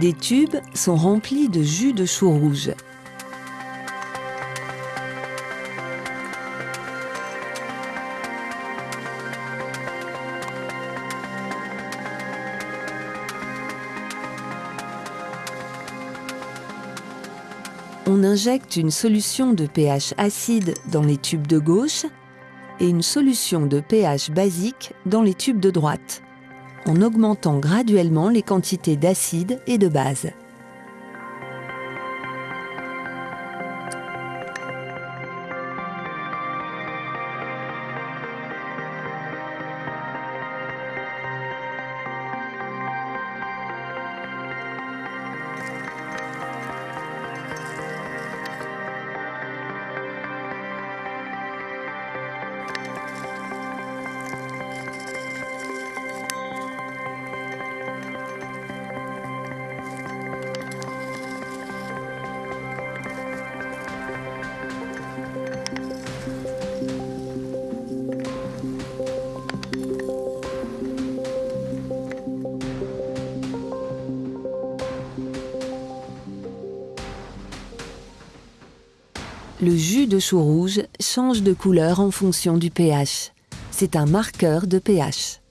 Des tubes sont remplis de jus de chou rouge. On injecte une solution de pH acide dans les tubes de gauche et une solution de pH basique dans les tubes de droite, en augmentant graduellement les quantités d'acide et de base. Le jus de chou rouge change de couleur en fonction du pH. C'est un marqueur de pH.